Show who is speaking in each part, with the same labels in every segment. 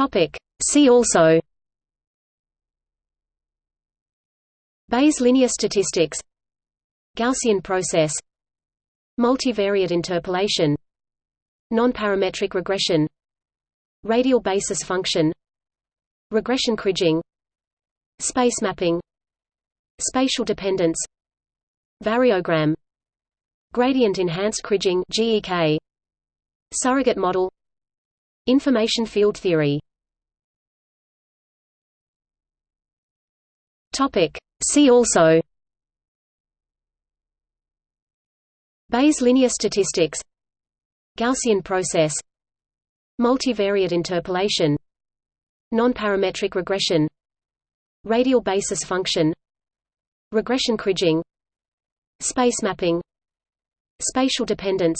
Speaker 1: Topic. See also. Bayes linear statistics. Gaussian process. Multivariate interpolation. Nonparametric regression. Radial basis function. Regression kriging Space mapping. Spatial dependence. Variogram. Gradient enhanced kriging Surrogate model. Information field theory Topic. See also. Bayes linear statistics. Gaussian process. Multivariate interpolation. Nonparametric regression. Radial basis function. Regression kriging Space mapping. Spatial dependence.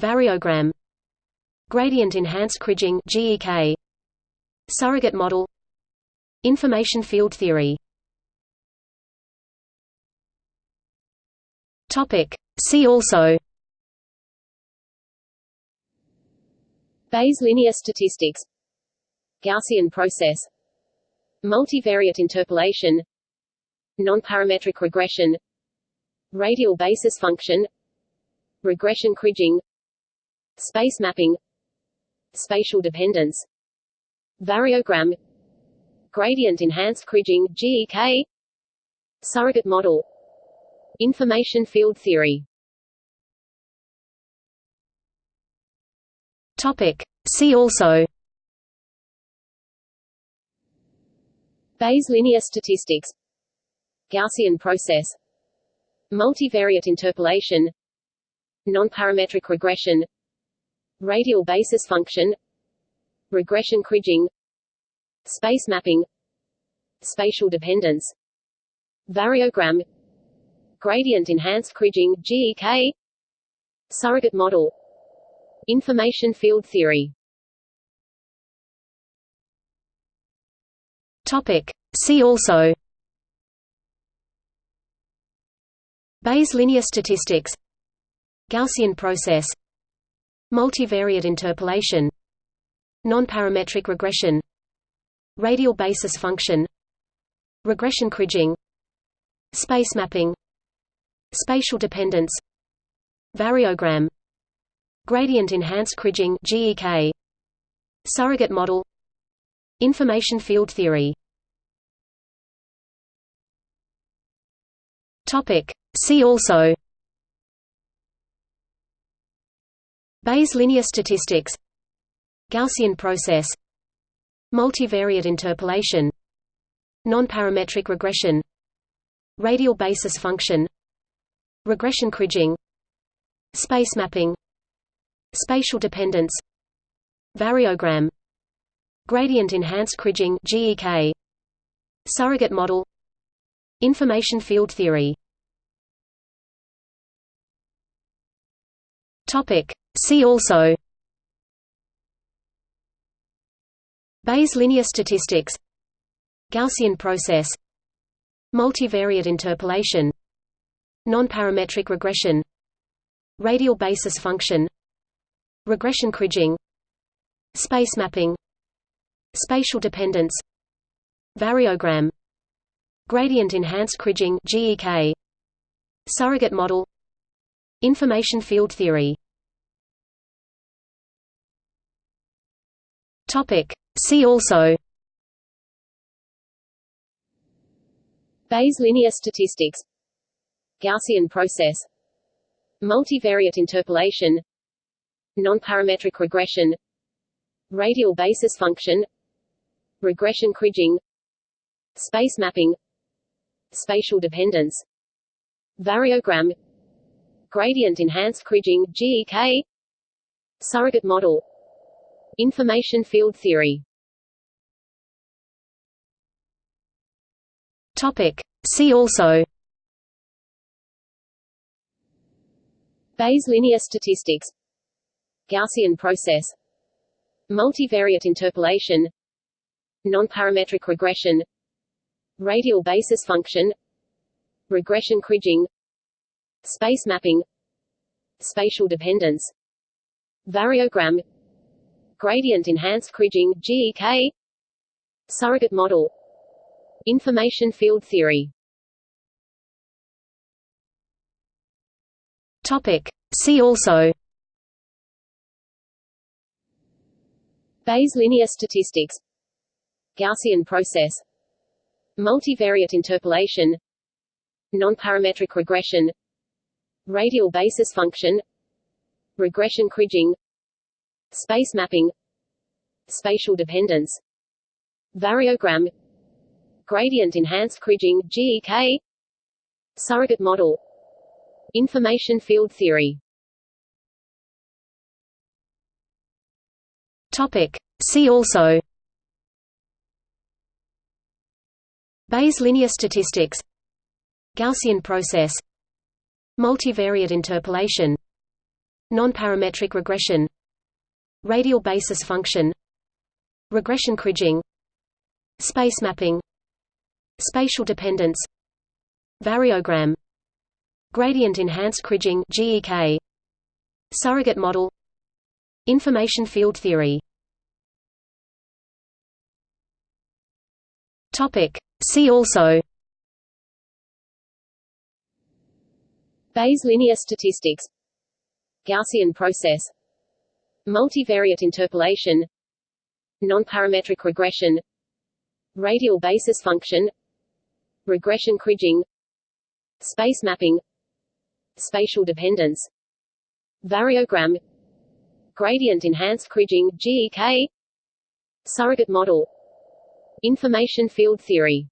Speaker 1: Variogram. Gradient enhanced kriging Surrogate model Information field theory. Topic. See also.
Speaker 2: Bayes linear statistics. Gaussian process. Multivariate interpolation. Nonparametric regression. Radial basis function. Regression kriging Space mapping. Spatial dependence. Variogram Gradient enhanced kriging GEK Surrogate model Information field theory.
Speaker 1: Topic. See also.
Speaker 2: Bayes linear statistics. Gaussian process. Multivariate interpolation. Nonparametric regression. Radial basis function. Regression kriging Space mapping Spatial dependence Variogram Gradient enhanced kriging GEK Surrogate model Information field theory
Speaker 1: Topic. See also Bayes linear statistics Gaussian process Multivariate interpolation Nonparametric regression Radial basis function Regression kriging Space mapping Spatial dependence Variogram Gradient enhanced kriging GEK Surrogate model Information field theory. Topic. See also Bayes linear statistics Gaussian process Multivariate interpolation Nonparametric regression Radial basis function Regression kriging Space mapping Spatial dependence Variogram Gradient enhanced kriging GEK Surrogate model Information field theory. Topic. See also Bayes linear statistics Gaussian process Multivariate interpolation Nonparametric regression Radial basis function Regression kriging Space mapping Spatial dependence Variogram Gradient enhanced kriging GEK Surrogate model Information field theory. Topic See also.
Speaker 2: Bayes linear statistics. Gaussian process. Multivariate interpolation. Nonparametric regression. Radial basis function. Regression kriging Space mapping. Spatial dependence. Variogram. Gradient enhanced kriging GEK Surrogate model. Information field theory
Speaker 1: Topic. See also.
Speaker 2: Bayes linear statistics. Gaussian process. Multivariate interpolation. Nonparametric regression. Radial basis function. Regression kriging Space mapping. Spatial dependence. Variogram. Gradient enhanced Kriging GEK Surrogate model Information field theory.
Speaker 1: Topic. See also.
Speaker 2: Bayes linear statistics. Gaussian process. Multivariate interpolation. Nonparametric regression. Radial basis function. Regression Kriging Space mapping. Spatial dependence. Variogram Gradient enhanced Kriging GEK Surrogate model. Information field theory.
Speaker 1: Topic. See also. Bayes linear statistics. Gaussian process. Multivariate interpolation. Nonparametric regression. Radial basis function. Regression Kriging. Space mapping Spatial dependence Variogram Gradient enhanced Kriging GEK Surrogate model Information field theory. Topic. See also.
Speaker 2: Bayes linear statistics. Gaussian process. Multivariate interpolation. Nonparametric regression. Radial basis function Regression Kriging Space mapping Spatial dependence Variogram Gradient enhanced Kriging GEK Surrogate model Information field theory.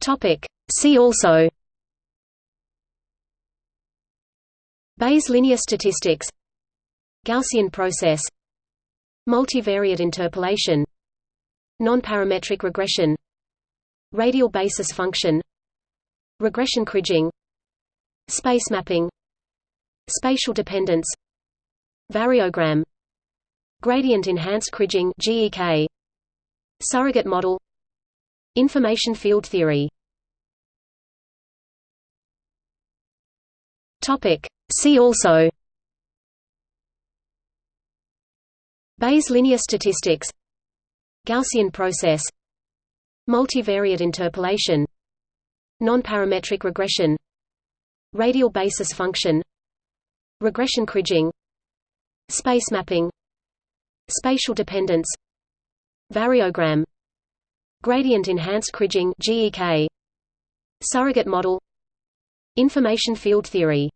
Speaker 1: Topic. See also. Bayes linear statistics. Gaussian process. Multivariate interpolation Nonparametric regression Radial basis function Regression Kriging Space mapping Spatial dependence Variogram Gradient enhanced Kriging GEK Surrogate model Information field theory Topic. See also Bayes linear statistics Gaussian process. Multivariate interpolation. Nonparametric regression. Radial basis function. Regression Kriging Space mapping. Spatial dependence. Variogram. Gradient enhanced Kriging GEK Surrogate model. Information field theory.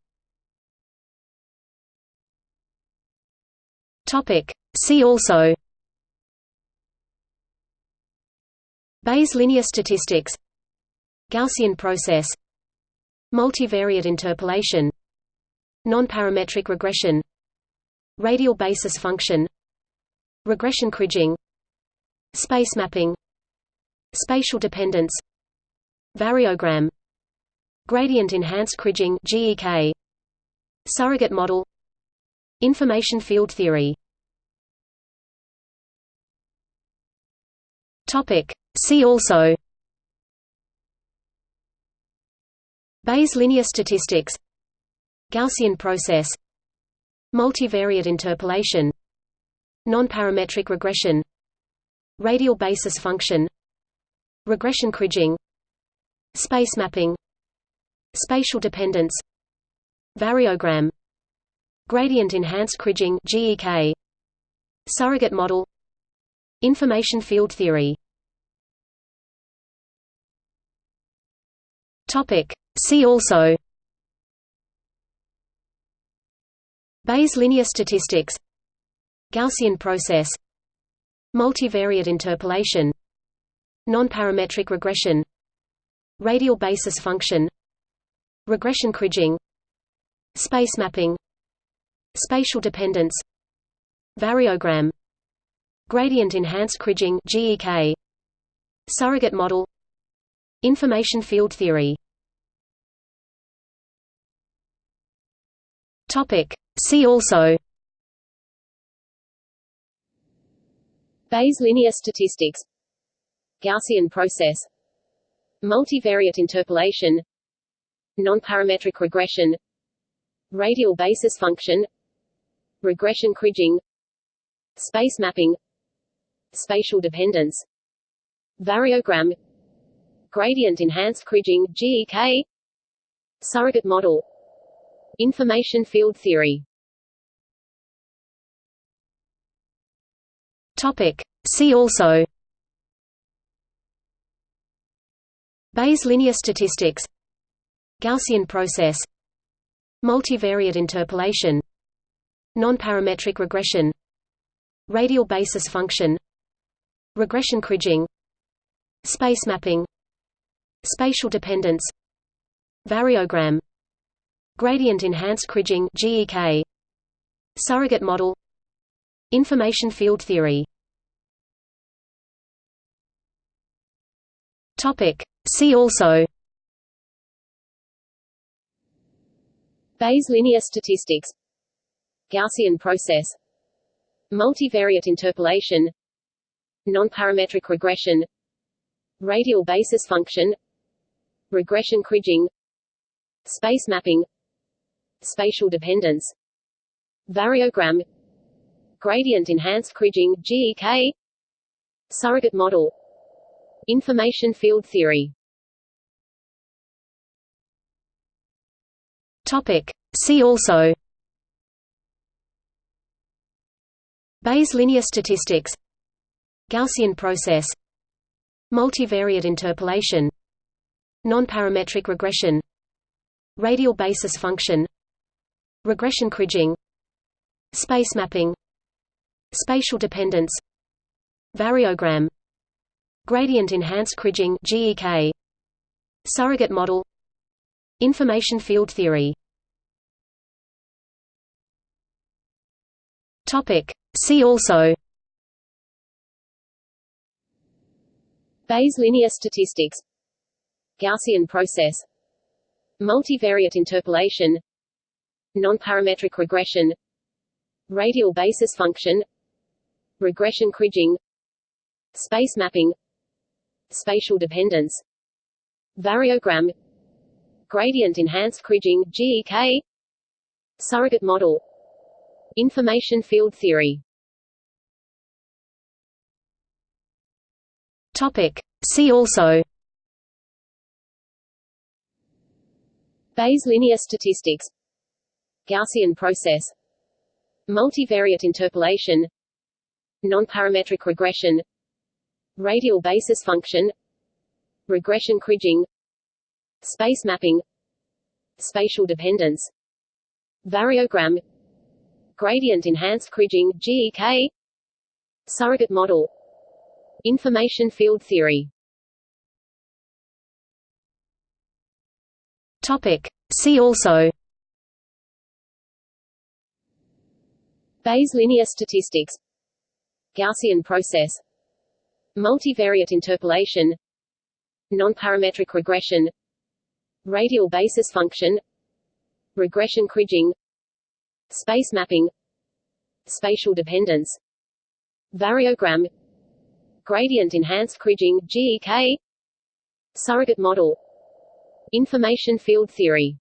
Speaker 1: Topic. See also Bayes linear statistics Gaussian process Multivariate interpolation Nonparametric regression Radial basis function Regression Kriging Space mapping Spatial dependence Variogram Gradient enhanced Kriging GEK Surrogate model Information field theory. Topic See also Bayes linear statistics Gaussian process Multivariate interpolation Nonparametric regression Radial basis function Regression Kriging Space mapping Spatial dependence Variogram Gradient enhanced Kriging Surrogate model Information field theory Topic. See also. Bayes linear statistics. Gaussian process. Multivariate interpolation. Nonparametric regression. Radial basis function. Regression Kriging Space mapping. Spatial dependence. Variogram. Gradient enhanced Kriging Surrogate model Information field theory. Topic. See also.
Speaker 2: Bayes linear statistics. Gaussian process. Multivariate interpolation. Nonparametric regression. Radial basis function. Regression kriging space mapping. Spatial dependence. Variogram gradient enhanced kriging GEK surrogate model. Information field theory.
Speaker 1: Topic. See also. Bayes linear statistics. Gaussian process. Multivariate interpolation. Nonparametric regression. Radial basis function. Regression kriging. Space mapping Spatial dependence Variogram Gradient enhanced kriging GEK Surrogate model Information field theory. Topic. See also
Speaker 2: Bayes linear statistics Gaussian process Multivariate interpolation Nonparametric regression Radial basis function Regression kriging Space mapping Spatial dependence Variogram Gradient enhanced kriging GEK Surrogate model Information field theory.
Speaker 1: Topic. See also. Bayes linear statistics. Gaussian process. Multivariate interpolation Nonparametric regression Radial basis function Regression kriging Space mapping Spatial dependence Variogram Gradient enhanced kriging GEK Surrogate model Information field theory. Topic. See also.
Speaker 2: Bayes linear statistics Gaussian process. Multivariate interpolation. Nonparametric regression. Radial basis function. Regression kriging Space mapping. Spatial dependence. Variogram. Gradient enhanced kriging GEK Surrogate model. Information field theory.
Speaker 1: Topic. See also
Speaker 2: Bayes linear statistics. Gaussian process. Multivariate interpolation. Nonparametric regression. Radial basis function. Regression kriging Space mapping. Spatial dependence. Variogram. Gradient enhanced kriging GEK Surrogate model. Information field theory
Speaker 1: Topic. See also.
Speaker 2: Bayes linear statistics. Gaussian process. Multivariate interpolation. Nonparametric regression. Radial basis function. Regression kriging Space mapping. Spatial dependence. Variogram. Gradient enhanced kriging GEK Surrogate model Information field theory.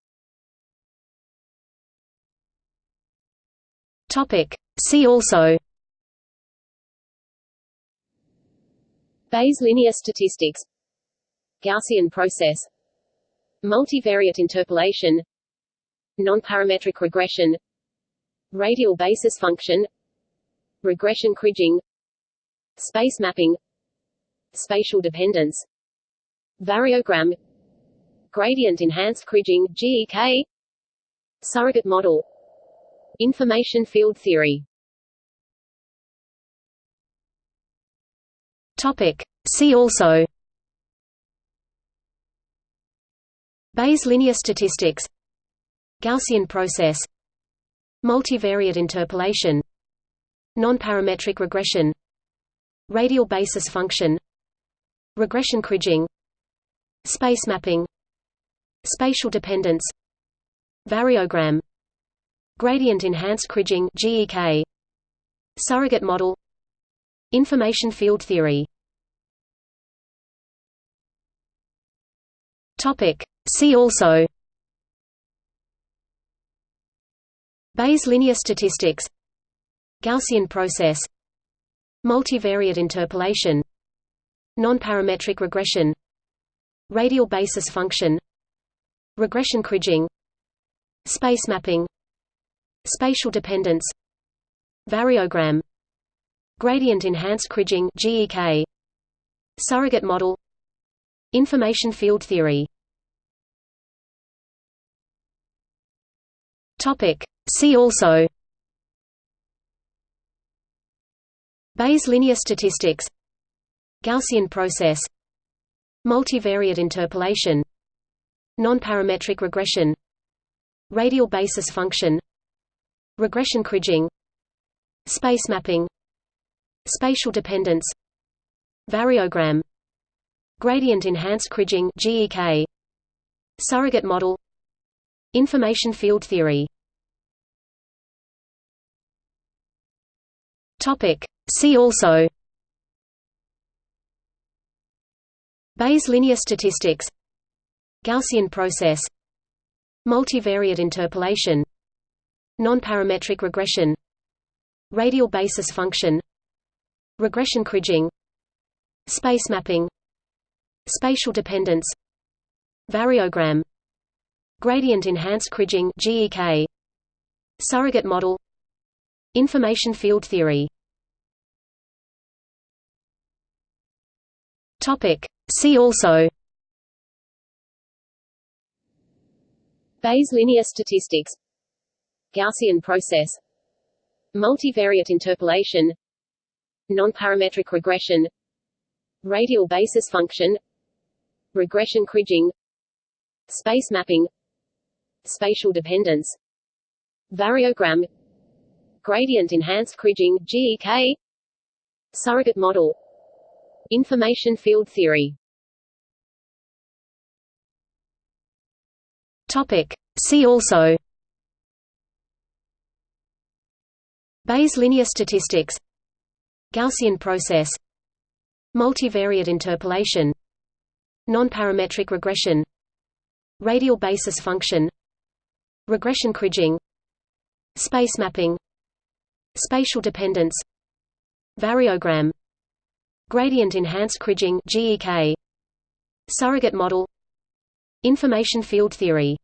Speaker 1: Topic. See also.
Speaker 2: Bayes linear statistics. Gaussian process. Multivariate interpolation. Nonparametric regression. Radial basis function. Regression kriging Space mapping. Spatial dependence. Variogram Gradient enhanced kriging GEK Surrogate model. Information field theory.
Speaker 1: Topic. See also. Bayes linear statistics. Gaussian process. Multivariate interpolation. Nonparametric regression. Radial basis function. Regression kriging Space mapping Spatial dependence Variogram Gradient enhanced kriging GEK Surrogate model Information field theory Topic. See also Bayes linear statistics Gaussian process Multivariate interpolation Non-parametric regression Radial basis function Regression kriging Space mapping Spatial dependence Variogram Gradient enhanced kriging GEK Surrogate model Information field theory. Topic. See also Bayes linear statistics Gaussian process Multivariate interpolation Non-parametric regression Radial basis function Regression kriging Space mapping Spatial dependence Variogram Gradient enhanced kriging GEK Surrogate model Information field theory. Topic. See also Bayes linear statistics Gaussian process Multivariate interpolation Non-parametric regression Radial basis function Regression kriging Space mapping Spatial dependence Variogram Gradient enhanced kriging GEK Surrogate model Information field theory. Topic. See also
Speaker 2: Bayes linear statistics. Gaussian process. Multivariate interpolation. Non-parametric regression. Radial basis function. Regression kriging Space mapping. Spatial dependence. Variogram. Gradient enhanced kriging GEK Surrogate model. Information field theory
Speaker 1: Topic. See also. Bayes linear statistics. Gaussian process. Multivariate interpolation. Non-parametric regression. Radial basis function. Regression kriging Space mapping. Spatial dependence. Variogram. Gradient enhanced kriging Surrogate model Information field theory.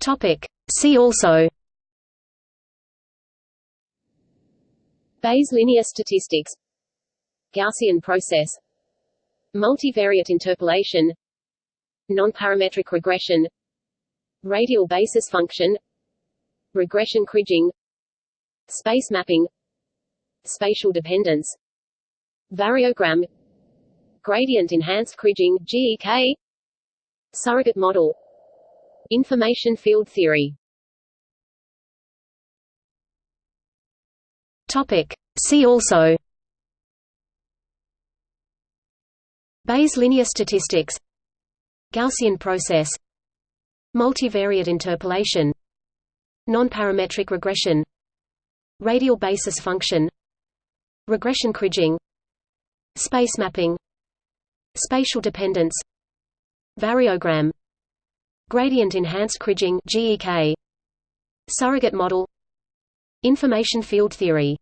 Speaker 1: Topic. See also.
Speaker 2: Bayes linear statistics. Gaussian process. Multivariate interpolation. Non-parametric regression. Radial basis function. Regression kriging Space mapping. Spatial dependence. Variogram Gradient enhanced kriging GEK Surrogate model. Information field theory.
Speaker 1: Topic. See also. Bayes linear statistics. Gaussian process. Multivariate interpolation. Non-parametric regression. Radial basis function. Regression kriging Space mapping Spatial dependence Variogram Gradient enhanced kriging GEK Surrogate model Information field theory.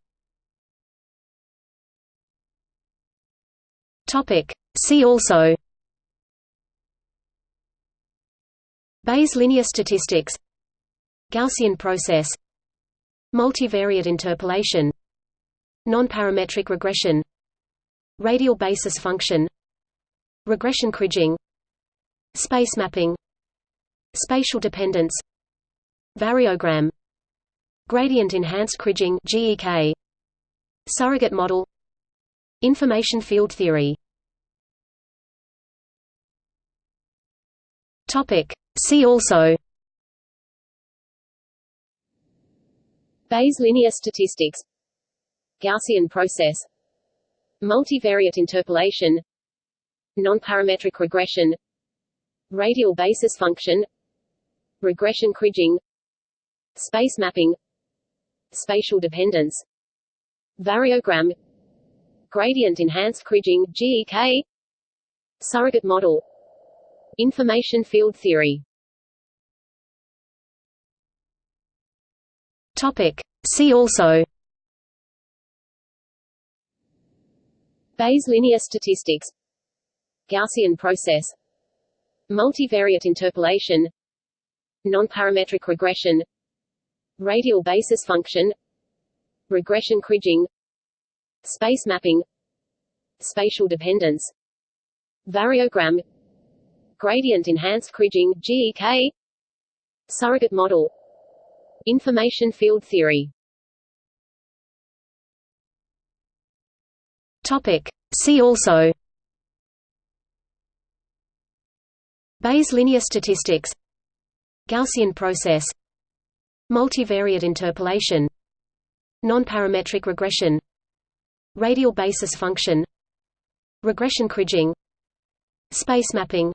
Speaker 1: Topic. See also Bayes linear statistics Gaussian process Multivariate interpolation Non-parametric regression Radial basis function Regression kriging Space mapping Spatial dependence Variogram Gradient enhanced kriging GEK Surrogate model Information field theory. Topic. See also.
Speaker 2: Bayes linear statistics. Gaussian process. Multivariate interpolation Non-parametric regression Radial basis function Regression kriging Space mapping Spatial dependence Variogram Gradient enhanced kriging GEK Surrogate model Information field theory.
Speaker 1: Topic. See also.
Speaker 2: Bayes linear statistics Gaussian process. Multivariate interpolation. Nonparametric regression. Radial basis function. Regression kriging Space mapping. Spatial dependence. Variogram. Gradient enhanced kriging GEK Surrogate model. Information field theory.
Speaker 1: Topic. See also Bayes linear statistics Gaussian process Multivariate interpolation Nonparametric regression Radial basis function Regression kriging Space mapping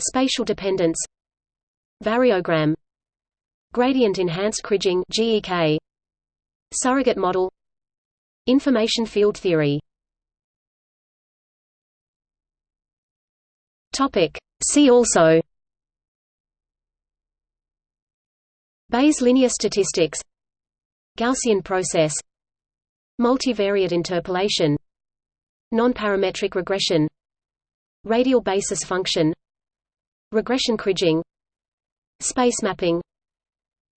Speaker 1: Spatial dependence Variogram Gradient enhanced kriging GEK Surrogate model Information field theory. Topic See also Bayes linear statistics Gaussian process Multivariate interpolation Nonparametric regression Radial basis function Regression kriging Space mapping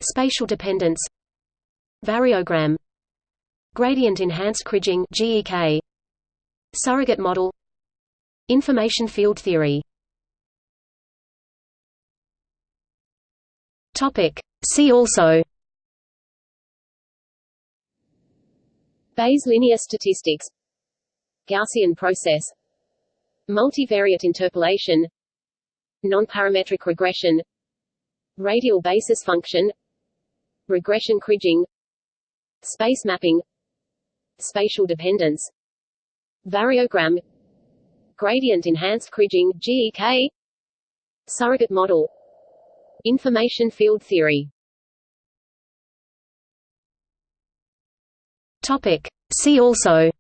Speaker 1: Spatial dependence Variogram Gradient enhanced kriging Surrogate model Information field theory Topic. See also.
Speaker 2: Bayes linear statistics. Gaussian process. Multivariate interpolation. Nonparametric regression. Radial basis function. Regression kriging Space mapping. Spatial dependence. Variogram. Gradient enhanced kriging GEK Surrogate model Information field theory.
Speaker 1: Topic. See also.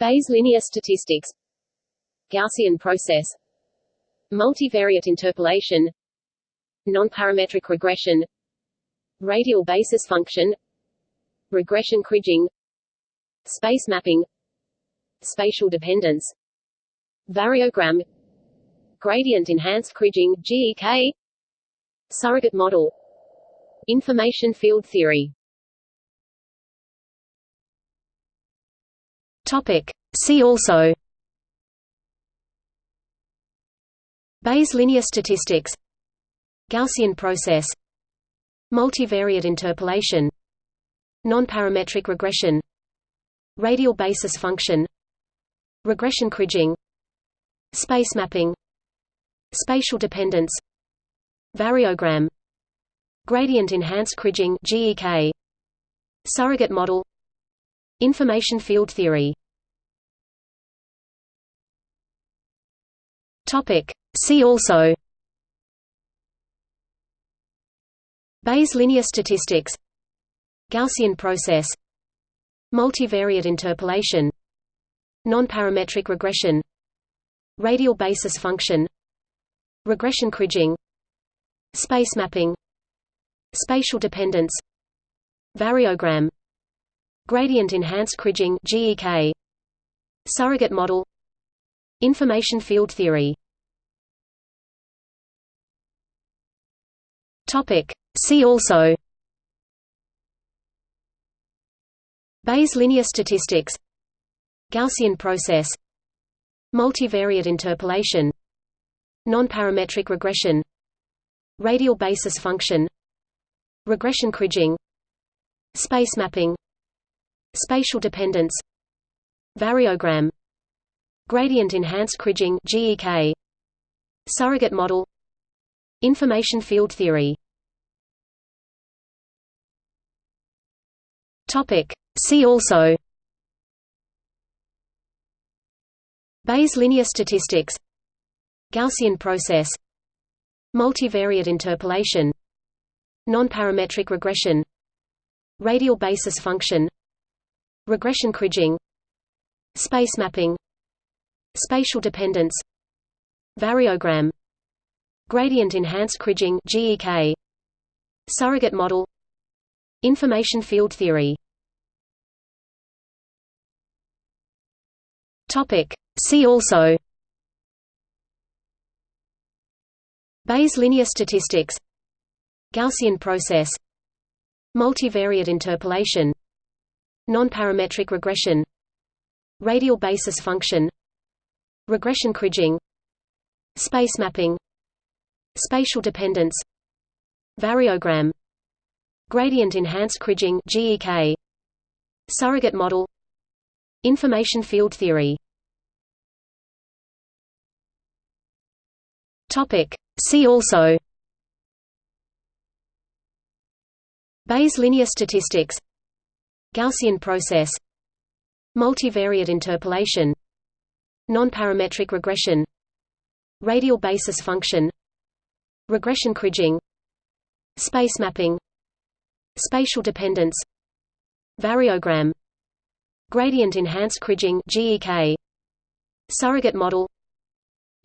Speaker 2: Bayes linear statistics. Gaussian process. Multivariate interpolation. Nonparametric regression. Radial basis function. Regression kriging Space mapping. Spatial dependence. Variogram Gradient enhanced kriging GEK Surrogate model. Information field theory.
Speaker 1: Topic. See also. Bayes linear statistics. Gaussian process. Multivariate interpolation. Nonparametric regression. Radial basis function. Regression kriging Space mapping Spatial dependence Variogram Gradient enhanced kriging GEK Surrogate model Information field theory. Topic. See also Bayes linear statistics Gaussian process Multivariate interpolation Nonparametric regression Radial basis function Regression kriging Space mapping Spatial dependence Variogram Gradient enhanced kriging GEK Surrogate model Information field theory. Topic. See also. Bayes linear statistics. Gaussian process. Multivariate interpolation Nonparametric regression Radial basis function Regression kriging Space mapping Spatial dependence Variogram Gradient enhanced kriging GEK Surrogate model Information field theory. Topic. See also Bayes linear statistics Gaussian process. Multivariate interpolation. Nonparametric regression. Radial basis function. Regression kriging Space mapping. Spatial dependence. Variogram. Gradient enhanced Kriging GEK Surrogate model. Information field theory. Topic. See also Bayes linear statistics Gaussian process Multivariate interpolation Nonparametric regression Radial basis function Regression Kriging Space mapping Spatial dependence Variogram Gradient enhanced Kriging GEK Surrogate model Information field theory. Topic See also Bayes linear statistics Gaussian process Multivariate interpolation Nonparametric regression Radial basis function Regression Kriging Space mapping Spatial dependence Variogram Gradient enhanced Kriging Surrogate model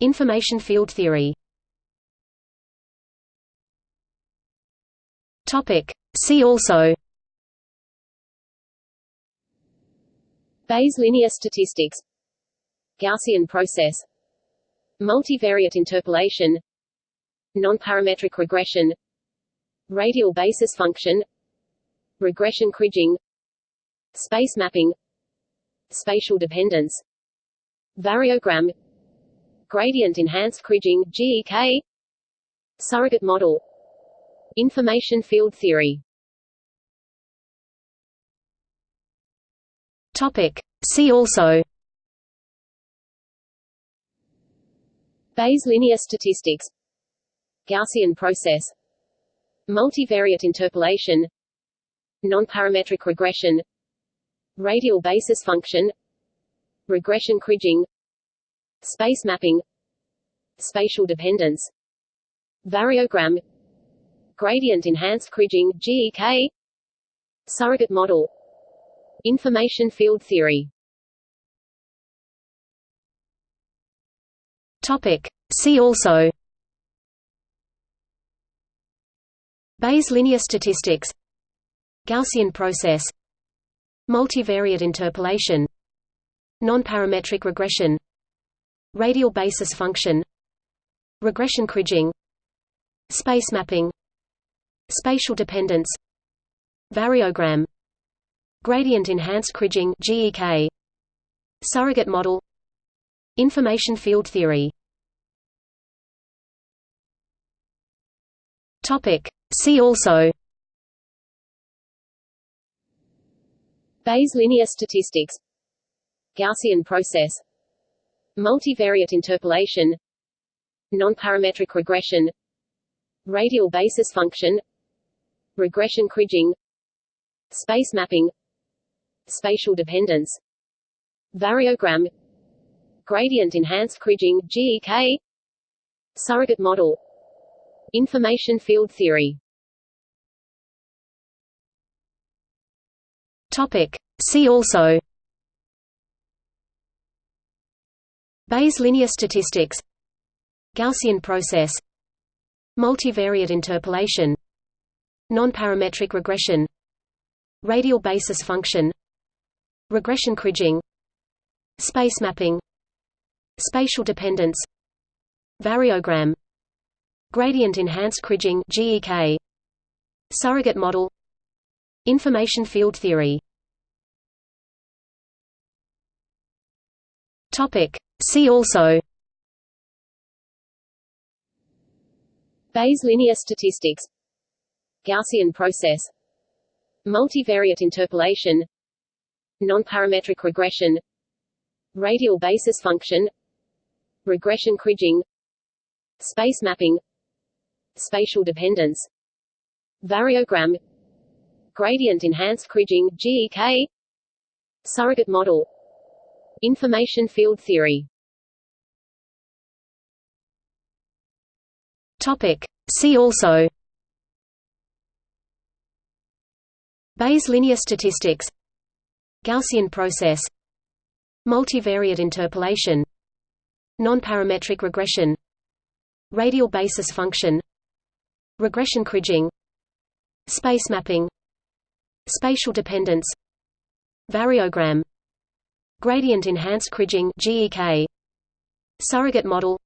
Speaker 1: Information field theory Topic. See also.
Speaker 2: Bayes linear statistics. Gaussian process. Multivariate interpolation. Nonparametric regression. Radial basis function. Regression Kriging Space mapping. Spatial dependence. Variogram. Gradient enhanced Kriging GEK Surrogate model Information field theory.
Speaker 1: Topic. See also.
Speaker 2: Bayes linear statistics. Gaussian process. Multivariate interpolation. Nonparametric regression. Radial basis function. Regression Kriging Space mapping. Spatial dependence. Variogram Gradient enhanced Kriging GEK Surrogate model. Information field theory.
Speaker 1: Topic. See also. Bayes linear statistics. Gaussian process. Multivariate interpolation. Nonparametric regression. Radial basis function. Regression Kriging Space mapping Spatial dependence Variogram Gradient enhanced Kriging GEK Surrogate model Information field theory. Topic. See also.
Speaker 2: Bayes linear statistics. Gaussian process. Multivariate interpolation. Nonparametric regression. Radial basis function Regression Kriging Space mapping Spatial dependence Variogram Gradient enhanced Kriging GEK Surrogate model Information field theory.
Speaker 1: Topic. See also. Bayes linear statistics. Gaussian process. Multivariate interpolation Nonparametric regression Radial basis function Regression Kriging Space mapping Spatial dependence Variogram Gradient enhanced Kriging GEK Surrogate model Information field theory. Topic. See also.
Speaker 2: Bayes linear statistics Gaussian process. Multivariate interpolation. Nonparametric regression. Radial basis function. Regression Kriging Space mapping. Spatial dependence. Variogram. Gradient enhanced Kriging GEK Surrogate model. Information field theory.
Speaker 1: Topic. See also Bayes linear statistics Gaussian process Multivariate interpolation Nonparametric regression radial basis function regression kriging space mapping spatial dependence variogram gradient enhanced kriging GEK surrogate model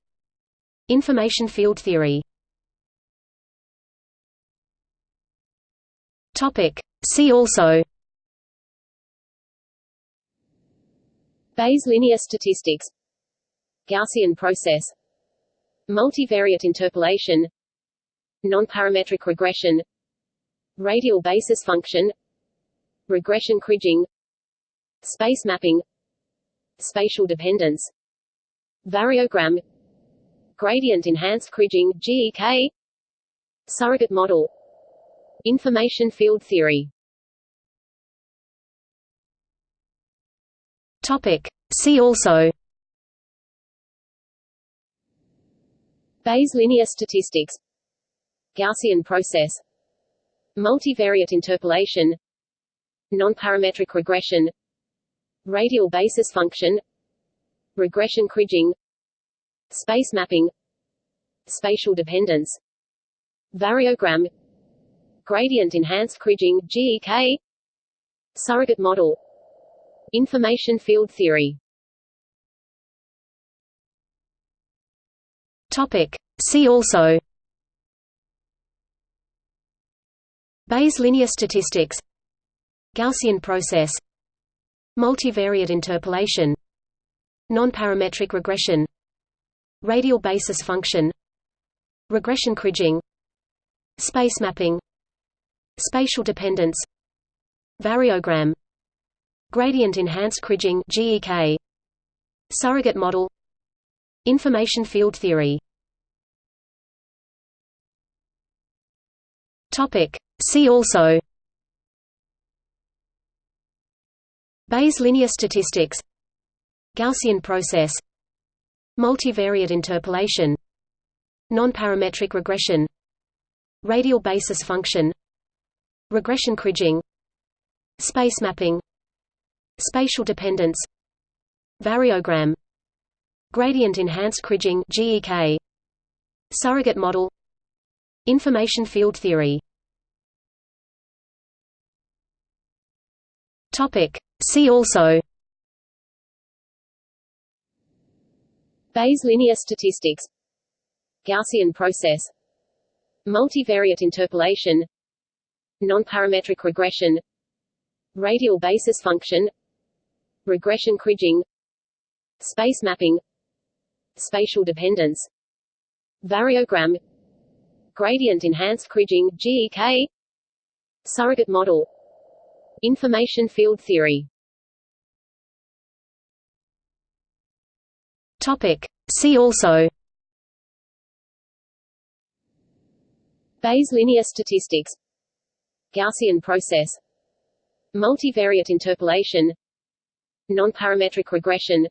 Speaker 1: information field theory. Topic see also.
Speaker 2: Bayes linear statistics. Gaussian process. Multivariate interpolation. Nonparametric regression. Radial basis function. Regression kriging Space mapping. Spatial dependence. Variogram. Gradient enhanced kriging GEK Surrogate model Information field theory.
Speaker 1: Topic. See also.
Speaker 2: Bayes linear statistics. Gaussian process. Multivariate interpolation. Nonparametric regression. Radial basis function. Regression kriging Space mapping. Spatial dependence. Variogram Gradient enhanced kriging GEK Surrogate model Information field theory.
Speaker 1: Topic. See also. Bayes linear statistics. Gaussian process. Multivariate interpolation. Nonparametric regression. Radial basis function. Regression kriging Space mapping Spatial dependence Variogram Gradient enhanced kriging GEK Surrogate model Information field theory. Topic. See also Bayes linear statistics Gaussian process Multivariate interpolation Nonparametric regression Radial basis function Regression kriging Space mapping Spatial dependence Variogram Gradient enhanced kriging GEK Surrogate model Information field theory. Topic. See also.
Speaker 2: Bayes linear statistics. Gaussian process. Multivariate interpolation Nonparametric regression Radial basis function Regression kriging Space mapping Spatial dependence Variogram Gradient enhanced kriging GEK Surrogate model Information field theory
Speaker 1: Topic. See also
Speaker 2: Bayes linear statistics Gaussian process. Multivariate interpolation. Nonparametric regression.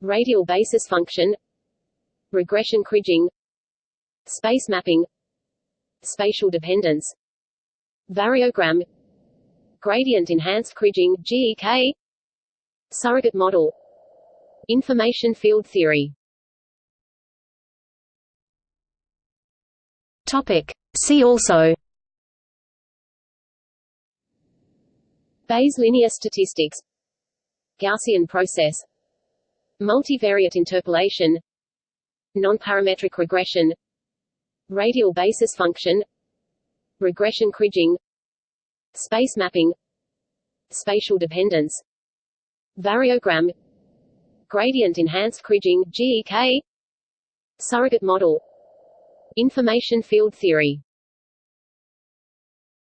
Speaker 2: Radial basis function. Regression kriging Space mapping. Spatial dependence. Variogram. Gradient enhanced kriging GEK Surrogate model. Information field theory.
Speaker 1: Topic. See also
Speaker 2: Bayes linear statistics. Gaussian process. Multivariate interpolation. Nonparametric regression. Radial basis function. Regression kriging Space mapping. Spatial dependence. Variogram. Gradient enhanced kriging GEK Surrogate model. Information field theory